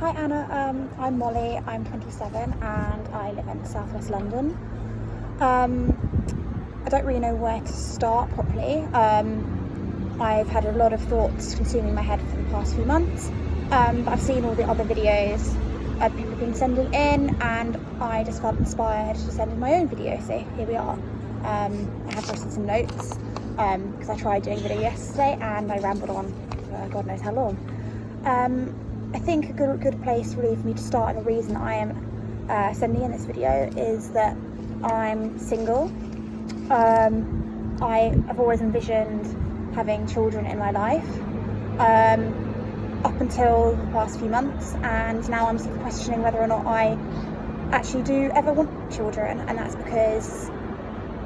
Hi Anna, um, I'm Molly, I'm 27 and I live in southwest London. Um, I don't really know where to start properly. Um, I've had a lot of thoughts consuming my head for the past few months, um, but I've seen all the other videos uh, people have been sending in and I just felt inspired to send in my own video, so here we are. Um, I have written some notes because um, I tried doing video yesterday and I rambled on for God knows how long. I think a good, good place really for me to start and the reason I am uh, sending in this video is that I'm single. Um, I have always envisioned having children in my life um, up until the past few months and now I'm sort of questioning whether or not I actually do ever want children and that's because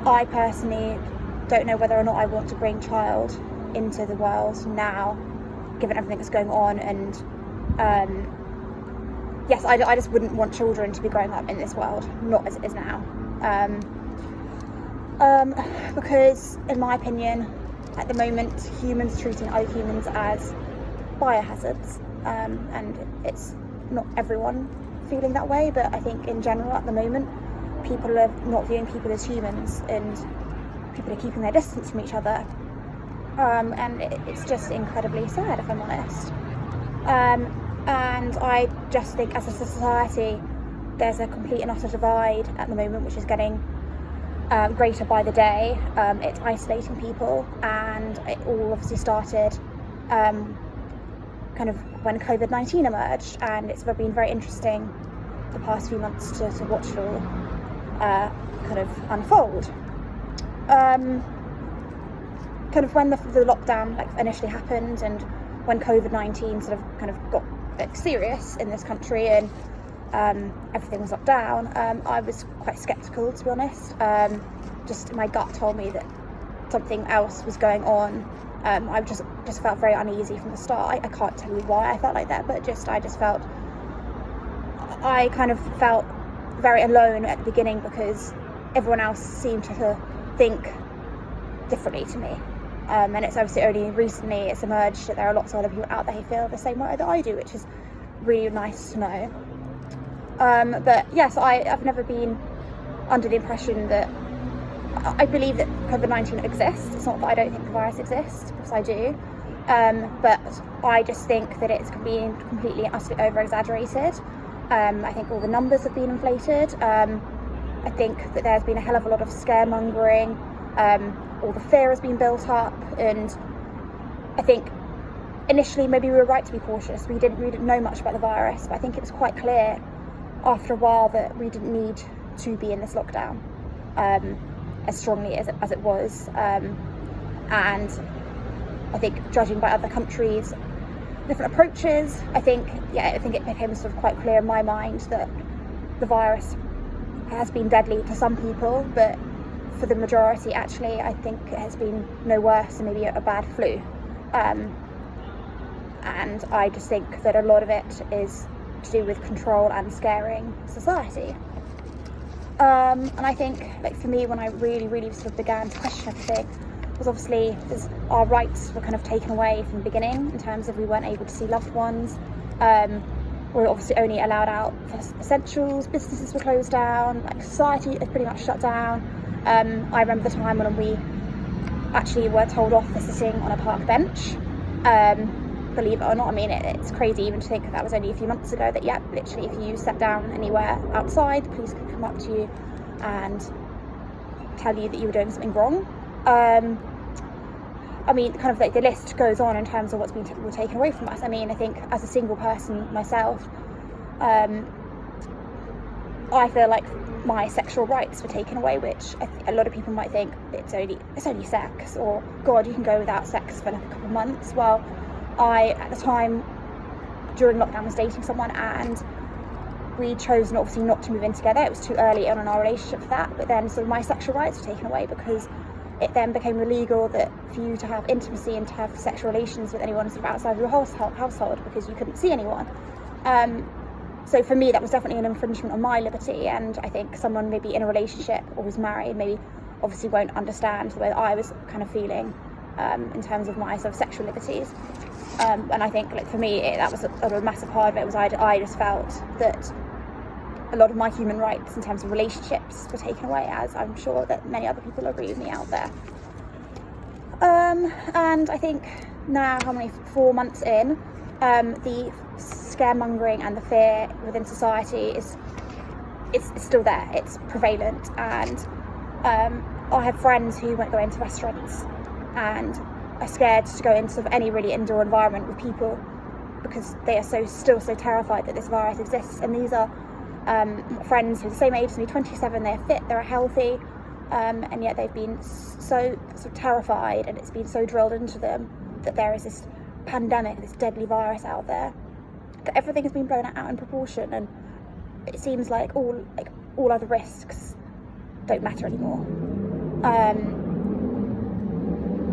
I personally don't know whether or not I want to bring child into the world now given everything that's going on and um, yes, I, I, just wouldn't want children to be growing up in this world, not as it is now. Um, um, because, in my opinion, at the moment, humans treating other humans as biohazards, um, and it's not everyone feeling that way, but I think in general at the moment, people are not viewing people as humans and people are keeping their distance from each other. Um, and it, it's just incredibly sad, if I'm honest. Um, and I just think as a society there's a complete and utter divide at the moment which is getting um, greater by the day. Um, it's isolating people and it all obviously started um, kind of when COVID-19 emerged and it's been very interesting the past few months to, to watch it all uh, kind of unfold. Um, kind of when the, the lockdown like initially happened and when COVID-19 sort of kind of got serious in this country and um, everything was locked down, um, I was quite sceptical to be honest. Um, just my gut told me that something else was going on. Um, I just just felt very uneasy from the start. I, I, can't tell you why I felt like that, but just I just felt I kind of felt very alone at the beginning because everyone else seemed to think differently to me. Um, and it's obviously only recently it's emerged that there are lots of other people out there who feel the same way that I do, which is really nice to know. Um, but yes, I, have never been under the impression that I believe that COVID-19 exists. It's not that I don't think the virus exists, because I do. Um, but I just think that it's been completely utterly over-exaggerated. Um, I think all the numbers have been inflated. Um, I think that there's been a hell of a lot of scaremongering. Um, all the fear has been built up and I think initially maybe we were right to be cautious. We didn't, we didn't know much about the virus, but I think it was quite clear after a while that we didn't need to be in this lockdown um, as strongly as it, as it was. Um, and I think judging by other countries, different approaches, I think, yeah, I think it became sort of quite clear in my mind that the virus has been deadly to some people, but for the majority actually I think it has been no worse than maybe a bad flu. Um, and I just think that a lot of it is to do with control and scaring society. Um, and I think like for me when I really really sort of began to question everything was obviously our rights were kind of taken away from the beginning in terms of we weren't able to see loved ones. Um, we were obviously only allowed out for essentials, businesses were closed down, like society is pretty much shut down. Um, I remember the time when we actually were told off for sitting on a park bench. Um, believe it or not, I mean, it, it's crazy even to think that was only a few months ago that, yeah, literally if you sat down anywhere outside, the police could come up to you and tell you that you were doing something wrong. Um, I mean, kind of like the list goes on in terms of what's been taken away from us. I mean, I think as a single person myself, um, I feel like my sexual rights were taken away, which a lot of people might think it's only it's only sex, or God, you can go without sex for like a couple of months. Well, I at the time during lockdown was dating someone, and we chose obviously not to move in together. It was too early on in our relationship for that. But then, so my sexual rights were taken away because it then became illegal that for you to have intimacy and to have sexual relations with anyone sort of outside of your household, household because you couldn't see anyone. Um, so for me that was definitely an infringement on my liberty and I think someone maybe in a relationship or who's married maybe obviously won't understand the way that I was kind of feeling um, in terms of my sort of sexual liberties. Um, and I think, like for me, it, that was a, a, massive part of it. Was I, I just felt that a lot of my human rights in terms of relationships were taken away, as I'm sure that many other people agree with me out there. Um, and I think now, how many four months in, um, the scaremongering and the fear within society is it's, still there. It's prevalent, and um, I have friends who won't go into restaurants and are scared to go into sort of any really indoor environment with people because they are so still so terrified that this virus exists. And these are um, friends who are the same age as me, 27. They're fit, they're healthy, um, and yet they've been so, so terrified, and it's been so drilled into them that there is this pandemic, this deadly virus out there, that everything has been blown out in proportion, and it seems like all like all other risks don't matter anymore. Um,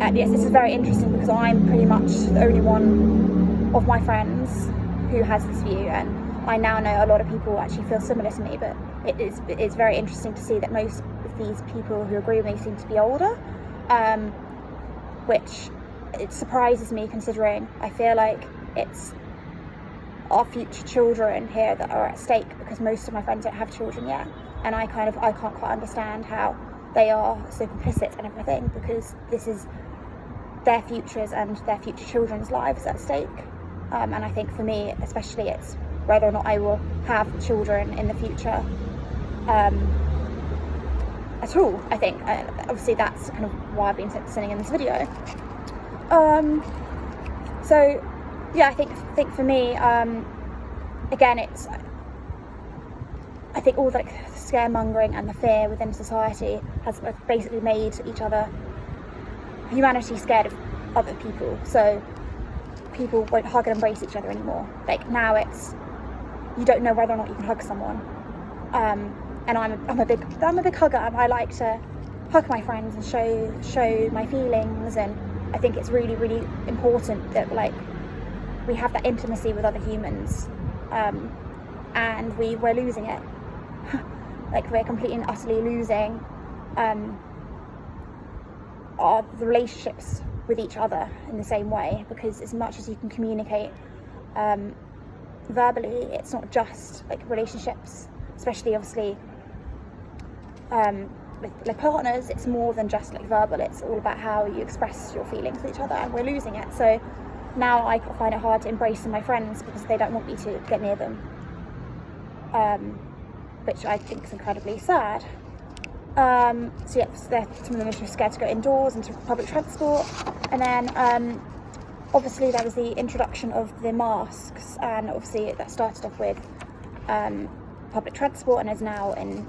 and yes, this is very interesting because I'm pretty much the only one of my friends who has this view, and I now know a lot of people actually feel similar to me. But it is it's very interesting to see that most of these people who agree with me seem to be older, um, which it surprises me considering I feel like it's our future children here that are at stake because most of my friends don't have children yet. And I kind of I can't quite understand how they are so complicit and everything because this is their futures and their future children's lives at stake. Um, and I think for me especially it's whether or not I will have children in the future um, at all I think. And obviously that's kind of why I've been sending in this video. Um, so yeah I think I think for me um, again it's I think all the like, scaremongering and the fear within society has basically made each other, humanity scared of other people. So people won't hug and embrace each other anymore. Like now it's, you don't know whether or not you can hug someone. Um, and I'm a, I'm a big, I'm a big hugger. I like to hug my friends and show, show my feelings. And I think it's really, really important that like we have that intimacy with other humans. Um, and we, we're losing it like we're completely and utterly losing um, our relationships with each other in the same way because as much as you can communicate um, verbally it's not just like relationships especially obviously um, with, like partners it's more than just like verbal it's all about how you express your feelings with each other and we're losing it so now I find it hard to embrace my friends because they don't want me to get near them um, which I think is incredibly sad. Um, so yeah, some of them are scared to go indoors into public transport. And then um, obviously there was the introduction of the masks and obviously that started off with um, public transport and is now in,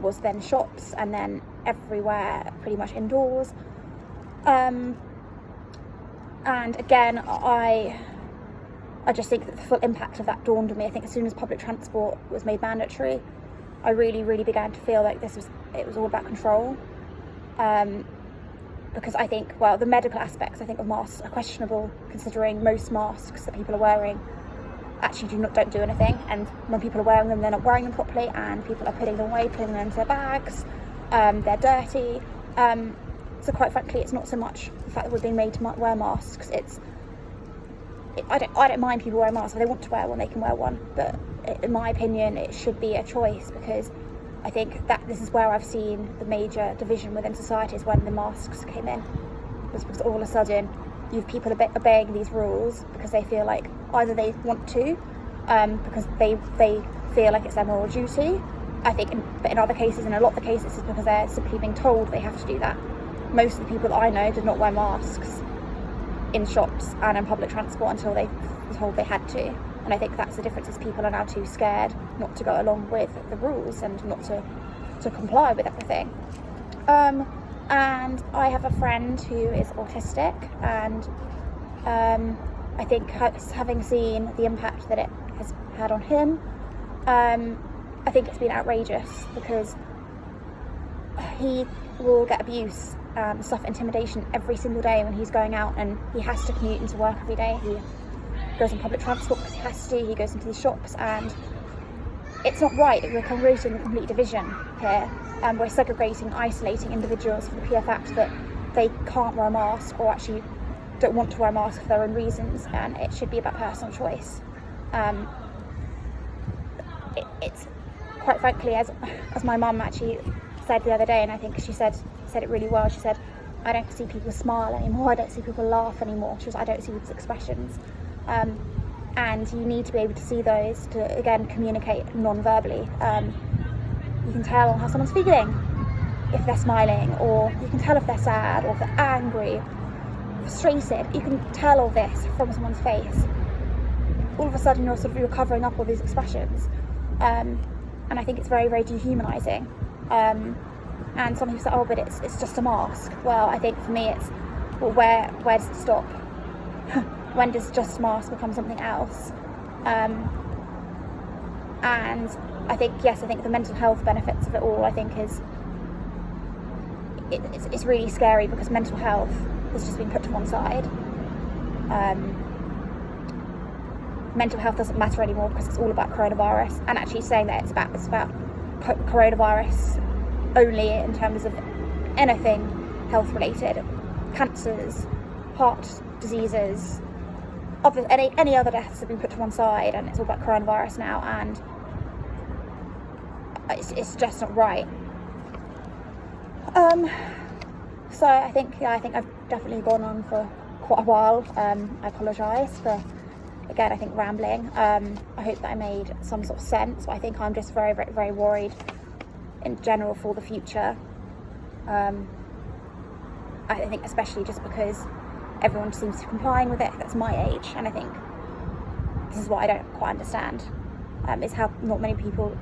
was then shops and then everywhere pretty much indoors. Um, and again, I I just think that the full impact of that dawned on me. I think as soon as public transport was made mandatory, I really, really began to feel like this was, it was all about control. Um, because I think, well, the medical aspects, I think, of masks are questionable, considering most masks that people are wearing actually do not don't do anything. And when people are wearing them, they're not wearing them properly, and people are putting them away, putting them into their bags. Um, they're dirty. Um, so quite frankly, it's not so much the fact that we're being made to wear masks. It's it, I don't I don't mind people wearing masks. If they want to wear one, they can wear one. But in my opinion, it should be a choice because I think that this is where I've seen the major division within society is when the masks came in. Was because all of a sudden you have people obeying these rules because they feel like either they want to, um, because they they feel like it's their moral duty. I think, in, but in other cases, in a lot of the cases, it's because they're simply being told they have to do that. Most of the people that I know did not wear masks in shops and in public transport until they were told they had to. And I think that's the difference is people are now too scared not to go along with the rules and not to, to comply with everything. Um, and I have a friend who is autistic and um, I think having seen the impact that it has had on him, um, I think it's been outrageous because he will get abuse, um, stuff, intimidation every single day when he's going out and he has to commute into work every day. He goes on public transport because he has to, he goes into the shops and it's not right that we're creating a complete division here and we're segregating, isolating individuals for the pure fact that they can't wear a mask or actually don't want to wear a mask for their own reasons, and it should be about personal choice. Um, it, it's quite frankly, as as my mum actually said the other day, and I think she said said it really well. She said, "I don't see people smile anymore. I don't see people laugh anymore." She was, "I don't see people's expressions." Um, and you need to be able to see those to again communicate non-verbally. Um, you can tell how someone's feeling if they're smiling, or you can tell if they're sad, or if they're angry, frustrated. You can tell all this from someone's face. All of a sudden, you're sort of you're covering up all these expressions, um, and I think it's very, very dehumanising. Um, and some people say, "Oh, but it's it's just a mask." Well, I think for me, it's well, where where does it stop? when does just mask become something else? Um, and I think yes, I think the mental health benefits of it all. I think is it, it's, it's really scary because mental health has just been put to one side. Um, mental health doesn't matter anymore because it's all about coronavirus. And actually saying that it's about it's about coronavirus only in terms of anything health related, cancers, heart diseases, other, any any other deaths have been put to one side, and it's all about coronavirus now, and it's, it's just not right. Um, so I think yeah, I think I've definitely gone on for quite a while. Um, I apologise for again I think rambling. Um, I hope that I made some sort of sense. But I think I'm just very very very worried in general for the future. Um, I think especially just because everyone seems to be complying with it that's my age, and I think this is what I don't quite understand. Um, is how not many people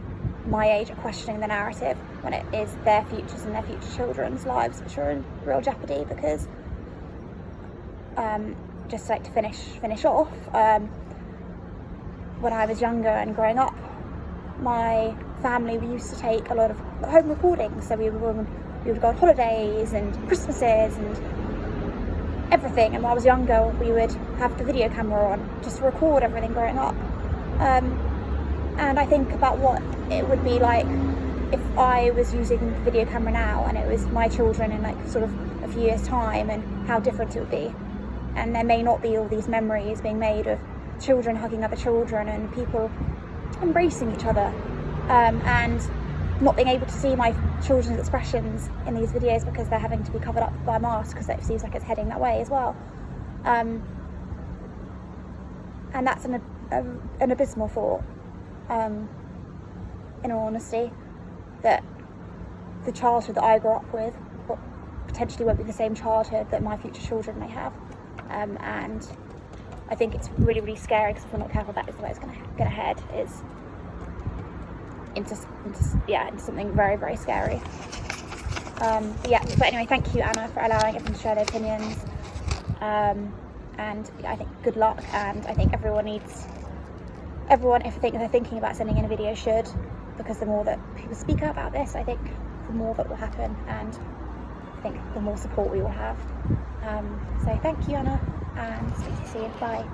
my age are questioning the narrative when it is their futures and their future children's lives which are in real jeopardy because um, just like to finish finish off um, when I was younger and growing up my family we used to take a lot of home recordings. So we would, we would go on holidays and Christmases and everything. And when I was younger we would have the video camera on just to record everything growing up. Um, and I think about what it would be like if I was using the video camera now and it was my children in like sort of a few years time and how different it would be and there may not be all these memories being made of children hugging other children and people embracing each other um, and not being able to see my children's expressions in these videos because they're having to be covered up by a mask because it seems like it's heading that way as well um, and that's an, an abysmal thought um, in all honesty, that the childhood that I grew up with potentially won't be the same childhood that my future children may have. Um, and I think it's really, really scary because if we're not careful, that is the way it's going to head. Is into, into, yeah, into something very, very scary. Um, but yeah, but anyway, thank you, Anna, for allowing everyone to share their opinions. Um, and I think good luck, and I think everyone needs everyone, if they're thinking about sending in a video, should, because the more that people speak up about this, I think the more that will happen, and I think the more support we will have. Um, so thank you, Anna, and speak to you soon. Bye.